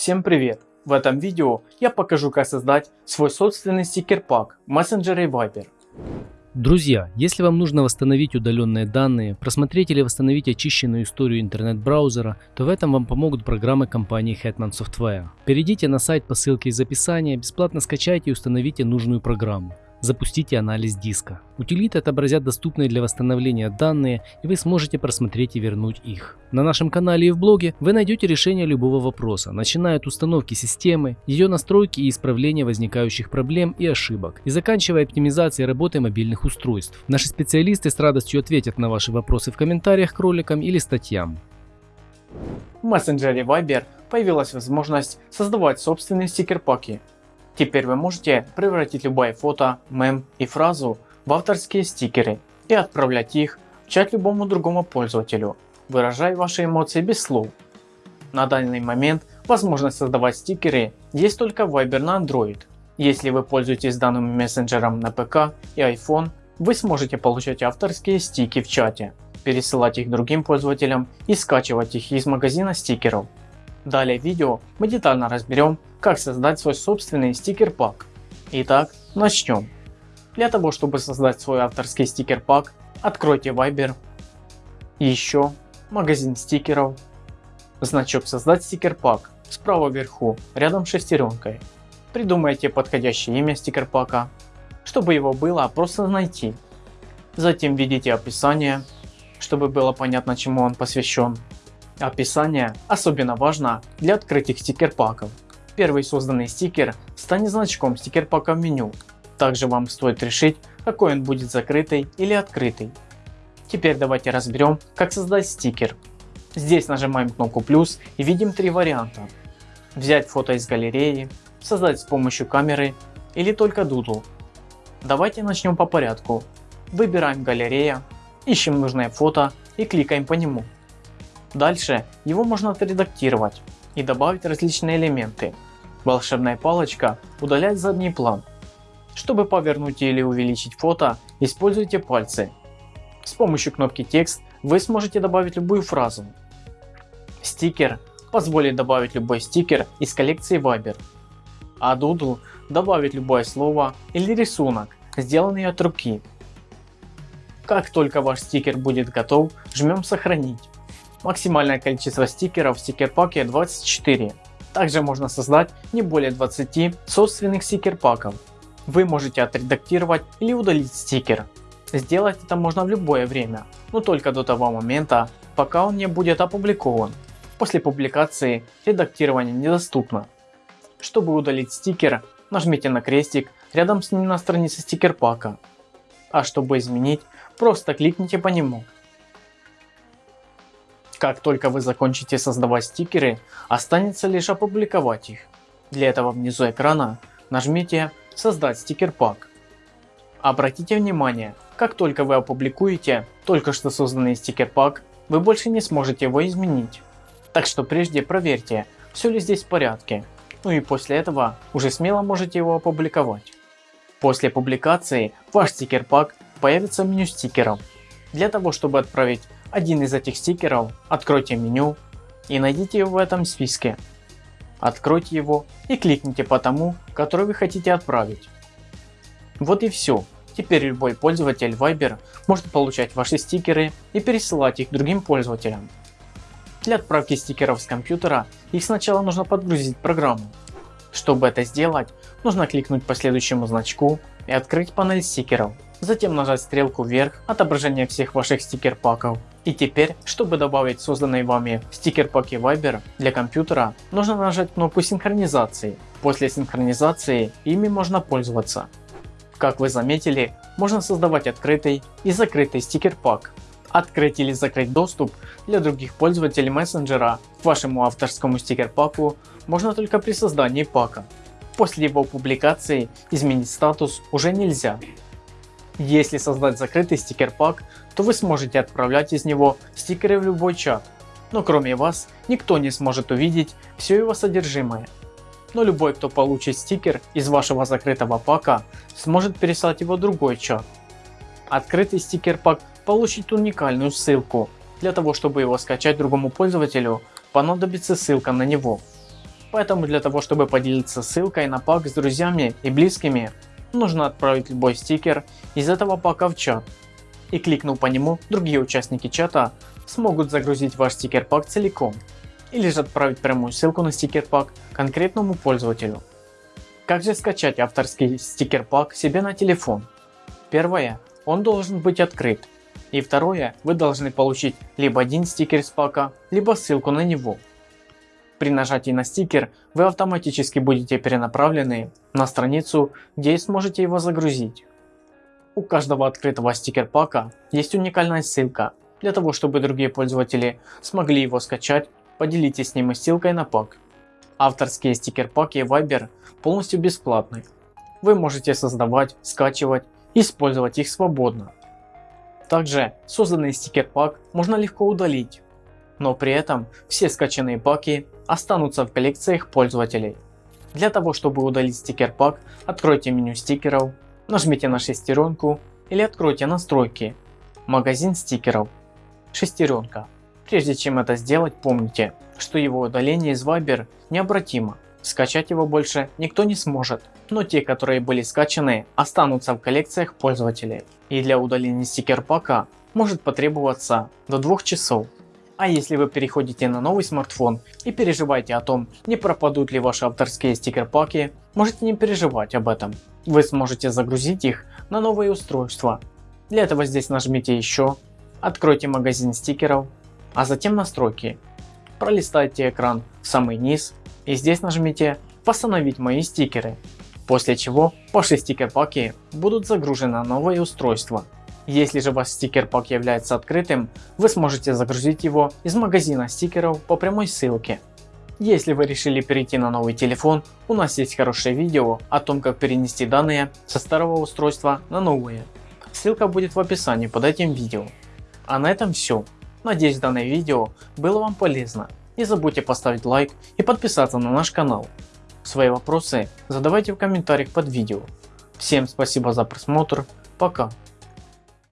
Всем привет! В этом видео я покажу как создать свой собственный стикер-пак в мессенджере Viber. Друзья, если вам нужно восстановить удаленные данные, просмотреть или восстановить очищенную историю интернет-браузера, то в этом вам помогут программы компании Hetman Software. Перейдите на сайт по ссылке из описания, бесплатно скачайте и установите нужную программу. Запустите анализ диска. Утилиты отобразят доступные для восстановления данные и вы сможете просмотреть и вернуть их. На нашем канале и в блоге вы найдете решение любого вопроса, начиная от установки системы, ее настройки и исправления возникающих проблем и ошибок, и заканчивая оптимизацией работы мобильных устройств. Наши специалисты с радостью ответят на ваши вопросы в комментариях к роликам или статьям. В мессенджере Viber появилась возможность создавать собственные стикер-паки Теперь вы можете превратить любое фото, мем и фразу в авторские стикеры и отправлять их в чат любому другому пользователю, выражая ваши эмоции без слов. На данный момент возможность создавать стикеры есть только в Viber на Android. Если вы пользуетесь данным мессенджером на ПК и iPhone, вы сможете получать авторские стики в чате, пересылать их другим пользователям и скачивать их из магазина стикеров. Далее в видео мы детально разберем, как создать свой собственный стикер-пак. Итак, начнем. Для того, чтобы создать свой авторский стикер-пак, откройте Viber, еще магазин стикеров, значок создать стикер-пак справа вверху, рядом с шестеренкой. Придумайте подходящее имя стикер-пака, чтобы его было просто найти. Затем введите описание, чтобы было понятно чему он посвящен. Описание особенно важно для открытых стикер-паков. Первый созданный стикер станет значком стикер-пака в меню. Также вам стоит решить, какой он будет закрытый или открытый. Теперь давайте разберем, как создать стикер. Здесь нажимаем кнопку плюс и видим три варианта. Взять фото из галереи, создать с помощью камеры или только Doodle. Давайте начнем по порядку. Выбираем галерея, ищем нужное фото и кликаем по нему. Дальше его можно отредактировать и добавить различные элементы. Волшебная палочка удаляет задний план. Чтобы повернуть или увеличить фото, используйте пальцы. С помощью кнопки текст вы сможете добавить любую фразу. Стикер позволит добавить любой стикер из коллекции Viber. А Doodle добавить любое слово или рисунок, сделанный от руки. Как только ваш стикер будет готов, жмем сохранить. Максимальное количество стикеров в стикер-паке 24. Также можно создать не более 20 собственных стикер-паков. Вы можете отредактировать или удалить стикер. Сделать это можно в любое время, но только до того момента, пока он не будет опубликован. После публикации редактирование недоступно. Чтобы удалить стикер, нажмите на крестик рядом с ним на странице стикер-пака. А чтобы изменить, просто кликните по нему. Как только вы закончите создавать стикеры, останется лишь опубликовать их. Для этого внизу экрана нажмите создать стикер пак. Обратите внимание, как только вы опубликуете только что созданный стикер пак, вы больше не сможете его изменить. Так что прежде проверьте, все ли здесь в порядке. Ну и после этого уже смело можете его опубликовать. После публикации ваш стикер пак появится в меню стикеров. Для того чтобы отправить один из этих стикеров, откройте меню и найдите его в этом списке. Откройте его и кликните по тому, который вы хотите отправить. Вот и все. Теперь любой пользователь Viber может получать ваши стикеры и пересылать их другим пользователям. Для отправки стикеров с компьютера их сначала нужно подгрузить программу. Чтобы это сделать, нужно кликнуть по следующему значку и открыть панель стикеров. Затем нажать стрелку вверх, отображение всех ваших стикер паков и теперь, чтобы добавить созданный вами стикер паки Viber для компьютера, нужно нажать кнопку синхронизации. После синхронизации ими можно пользоваться. Как вы заметили, можно создавать открытый и закрытый стикер пак. Открыть или закрыть доступ для других пользователей мессенджера к вашему авторскому стикер паку можно только при создании пака. После его публикации изменить статус уже нельзя. Если создать закрытый стикер пак, то вы сможете отправлять из него стикеры в любой чат, но кроме вас никто не сможет увидеть все его содержимое. Но любой кто получит стикер из вашего закрытого пака сможет переслать его в другой чат. Открытый стикер пак получит уникальную ссылку. Для того чтобы его скачать другому пользователю понадобится ссылка на него. Поэтому для того чтобы поделиться ссылкой на пак с друзьями и близкими, нужно отправить любой стикер из этого пака в чат. И кликнув по нему, другие участники чата смогут загрузить ваш стикер пак целиком. Или же отправить прямую ссылку на стикер пак конкретному пользователю. Как же скачать авторский стикер пак себе на телефон? Первое, он должен быть открыт. И второе, вы должны получить либо один стикер с пака, либо ссылку на него. При нажатии на стикер вы автоматически будете перенаправлены на страницу, где сможете его загрузить. У каждого открытого стикер пака есть уникальная ссылка. Для того чтобы другие пользователи смогли его скачать, поделитесь с ним ссылкой на пак. Авторские стикер паки Viber полностью бесплатны. Вы можете создавать, скачивать и использовать их свободно. Также созданный стикер пак можно легко удалить, но при этом все скачанные паки останутся в коллекциях пользователей. Для того чтобы удалить стикер пак, откройте меню стикеров, нажмите на шестеренку или откройте настройки, магазин стикеров, шестеренка. Прежде чем это сделать, помните, что его удаление из Viber необратимо. Скачать его больше никто не сможет, но те, которые были скачаны, останутся в коллекциях пользователей. И для удаления стикер пака может потребоваться до 2 часов. А если вы переходите на новый смартфон и переживаете о том, не пропадут ли ваши авторские стикер паки, можете не переживать об этом. Вы сможете загрузить их на новое устройство. Для этого здесь нажмите еще, откройте магазин стикеров, а затем настройки. Пролистайте экран в самый низ и здесь нажмите восстановить мои стикеры. После чего ваши стикер паки будут загружены на новое устройство. Если же ваш стикер пак является открытым, вы сможете загрузить его из магазина стикеров по прямой ссылке. Если вы решили перейти на новый телефон, у нас есть хорошее видео о том как перенести данные со старого устройства на новое. Ссылка будет в описании под этим видео. А на этом все. Надеюсь данное видео было вам полезно. Не забудьте поставить лайк и подписаться на наш канал. Свои вопросы задавайте в комментариях под видео. Всем спасибо за просмотр. Пока.